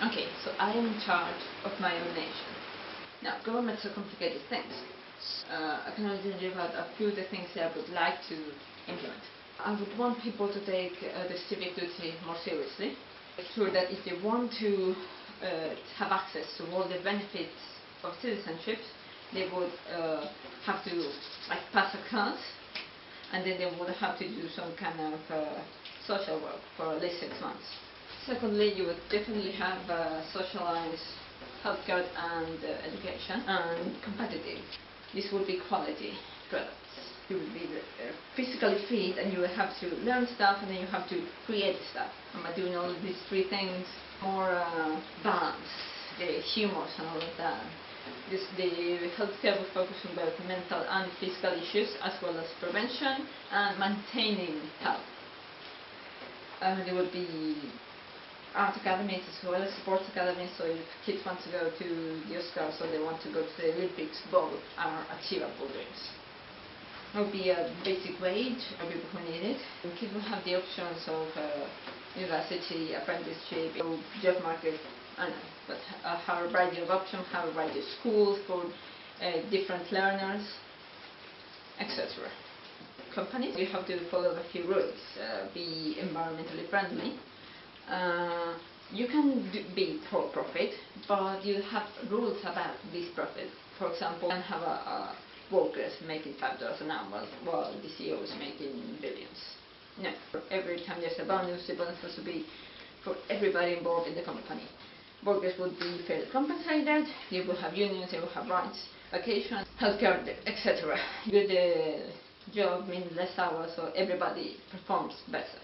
Okay, so I am in charge of my own nation. Now, governments are complicated things. Uh, I can only about a few of the things that I would like to implement. I would want people to take uh, the civic duty more seriously. Make sure that if they want to uh, have access to all the benefits of citizenship, they would uh, have to like pass a class, and then they would have to do some kind of uh, social work for at least six months. Secondly, you would definitely have uh, socialized healthcare and uh, education and competitive. This would be quality products. You would be uh, physically fit and you would have to learn stuff and then you have to create stuff. And by doing all these three things, more uh, balance, the humors and all of that. This, the healthcare will focus on both mental and physical issues as well as prevention and maintaining health. Uh, there would be art academies as well as sports academies, so if kids want to go to the Oscars or they want to go to the Olympics, both are achievable dreams. There will be a basic wage for people who need it. And kids will have the options of uh, university, apprenticeship, job market, I know, but uh, have a variety of options, have a variety of schools for uh, different learners, etc. Companies, you have to follow a few rules, uh, be environmentally friendly, uh, you can do, be for profit, but you have rules about this profit. For example, can have a, a workers making five dollars an hour while the CEO is making billions. No, every time there's a bonus, the bonus has to be for everybody involved in the company. Workers would be fairly compensated, they will have unions, they will have rights, vacation, healthcare, etc. Good job means less hours, so everybody performs better.